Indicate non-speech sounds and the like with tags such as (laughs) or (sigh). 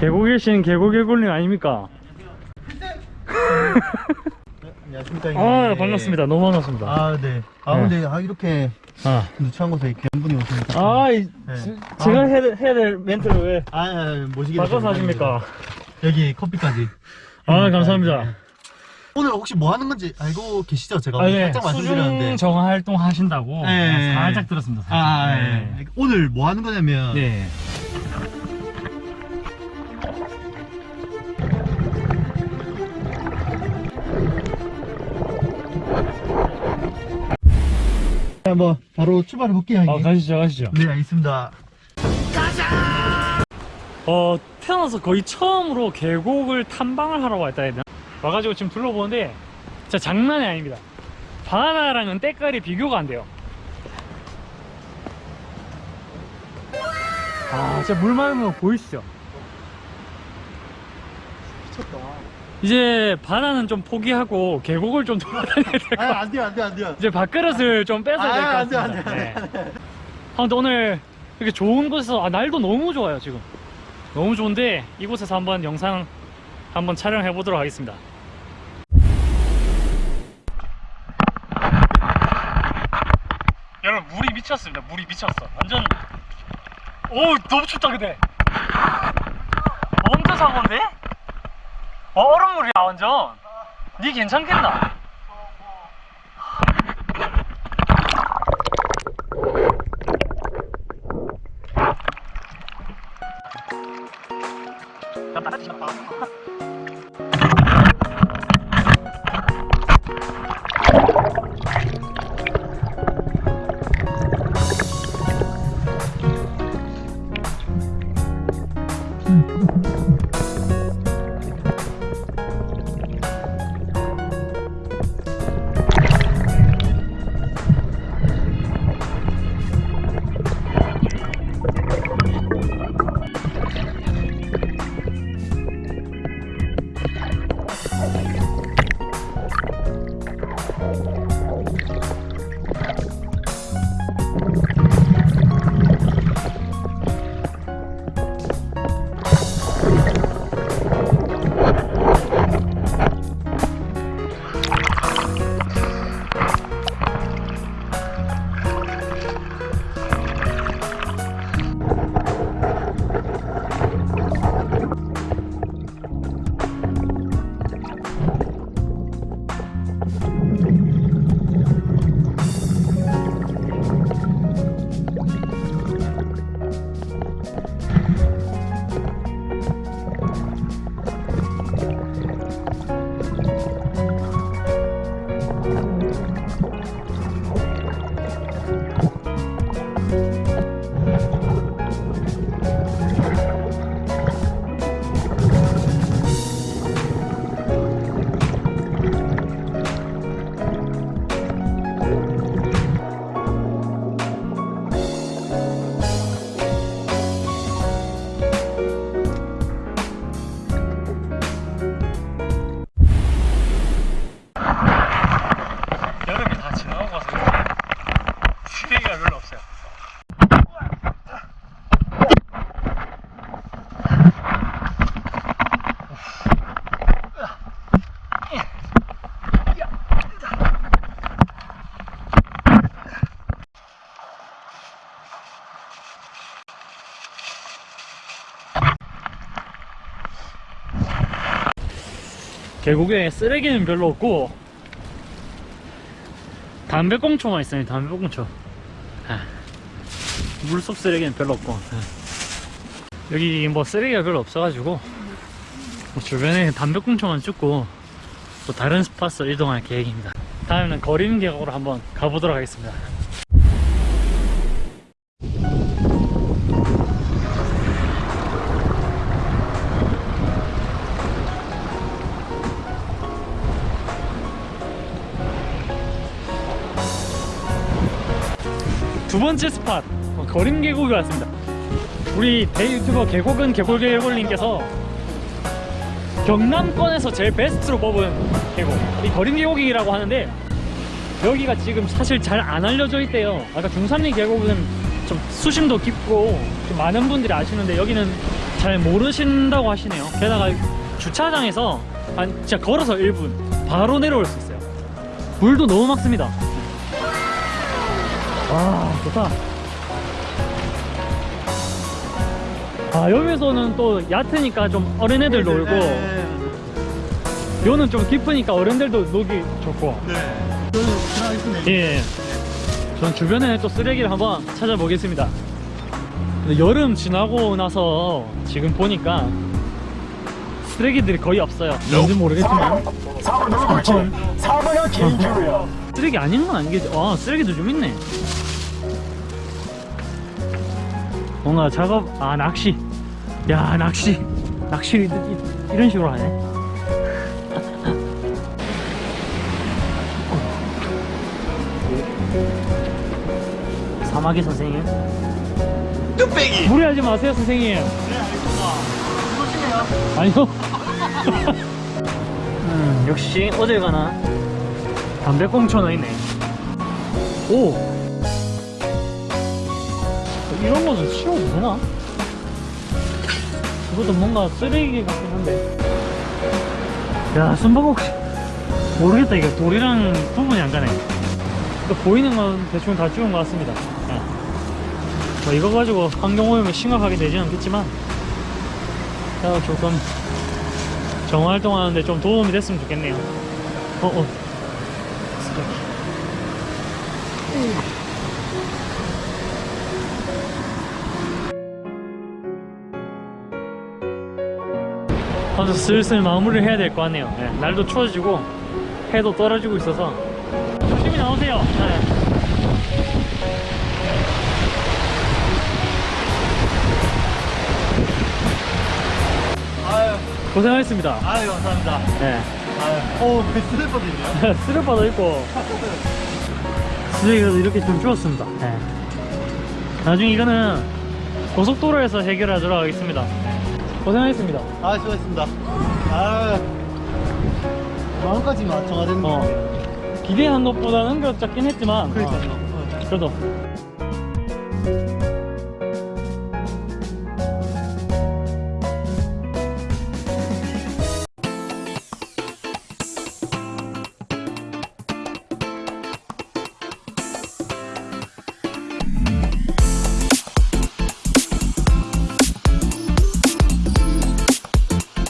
계곡이신 계곡개굴님 아닙니까? 안녕하십니까 아. 반갑습니다 너무 반갑습니다 아 네. 아 네. 근데 아 이렇게 아, 누추한 곳에 귀한 분이 오시니까. 아 이, 네. 제- 제가 해야, 될- 해야 될 멘트를 왜 아, 아 모시게 바꿔서 하십니까? 여기 커피까지. 아 감사합니다 네. 오늘 혹시 뭐 하는 건지 알고 계시죠? 제가 아, 네. 살짝 말씀드렸는데. 정화 활동 하신다고 네. 살짝 들었습니다 살짝. 아, 네. 네. 오늘 뭐 하는 거냐면 네. 자, 뭐 바로 출발해 볼게요, 아 형님. 가시죠 가시죠 네, 알겠습니다. 어 태어나서 거의 처음으로 계곡을 탐방을 하러 왔다 해야 되나? 와가지고 지금 둘러보는데 진짜 장난이 아닙니다 바다랑은 때깔이 비교가 안 돼요 아 진짜 물 맑은 거 보이시죠? 미쳤다. 이제 바다는 좀 포기하고 계곡을 좀 돌아다녀야 될것 같아요 아, 안 돼요, 안 돼요, 안 돼요. 이제 밥그릇을 좀 뺏어야 될것 아, 안 돼요, 같습니다 안 돼요. 네. 아, 근데 오늘 이렇게 좋은 곳에서 아, 날도 너무 좋아요 지금 너무 좋은데 이곳에서 한번 영상 한번 촬영해 보도록 하겠습니다 여러분 물이 미쳤습니다 물이 미쳤어 완전 오 너무 춥다 근데 엄청 사고인데? 어, 얼음물이야 완전 니 괜찮겠나? 여름 계곡에 쓰레기는 별로 없고 담배꽁초만 있어요 담배꽁초. 아, 물속 쓰레기는 별로 없고. 아. 여기 뭐 쓰레기가 별로 없어가지고 뭐 주변에 담배꽁초만 줍고 또 다른 스팟으로 이동할 계획입니다. 다음에는 거림 계곡으로 한번 가보도록 하겠습니다 두 번째 스팟 어, 거림 계곡에 왔습니다. 우리 대유튜버 계곡은 계곡계곡님께서 경남권에서 제일 베스트로 뽑은 계곡 이 거림 계곡이라고 하는데 여기가 지금 사실 잘 안 알려져 있대요. 아까 중산리 계곡은 좀 수심도 깊고 좀 많은 분들이 아시는데 여기는 잘 모르신다고 하시네요. 게다가 주차장에서 한 진짜 걸어서 1분 바로 내려올 수 있어요. 물도 너무 막습니다. 와 좋다. 아 여기서는 또 얕으니까 좀 어린애들 놀고 요는 좀 깊으니까 어른들도 놀기 좋고 네. 저는. 예. 전 주변에 또 쓰레기를 한번 찾아보겠습니다. 여름 지나고 나서 지금 보니까 쓰레기들이 거의 없어요. 뭔지 모르겠지만. 4번은 개인주로야. 쓰레기 아닌 건 아니겠지. 아, 쓰레기도 좀 있네. 뭔가 작업, 아, 낚시. 야, 낚시. 낚시를 이, 이- 이런 식으로 하네. 사마귀 선생님. 뚝배기. 무리하지 마세요, 선생님. 네, 알겠습니다. 조심해요. 아니요. (laughs) 음, 역시 어딜 가나 담배꽁초는 있네. 오! 이런 거는 치워도 되나? 이것도 뭔가 쓰레기 같긴 한데. 야, 숨바꼭질. 모르겠다. 이거 돌이랑 구분이 안 가네. 또 보이는 건 대충 다 찍은 것 같습니다. 예. 뭐 이거 가지고 환경오염이 심각하게 되지는 않겠지만, 자, 조금 정활동하는데 좀 도움이 됐으면 좋겠네요. 어, 어. 아주 슬슬 마무리를 해야 될 것 같네요. 네, 날도 추워지고 해도 떨어지고 있어서 조심히 나오세요. 네. 고생하셨습니다. 아유, 감사합니다. 네. 아유, 오, 그 슬리퍼도 있네요. 쓰레빠도 있고 쓰레기가 이렇게 좀 줄었습니다. 네. 나중에 이거는 고속도로에서 해결하도록 하겠습니다. 네. 고생하셨습니다. 아, 수고했습니다. 아, 마음까지만 정화됐는데. 어, 기대한 것보다는 그 작긴 했지만 그러니까요. 어, 그래도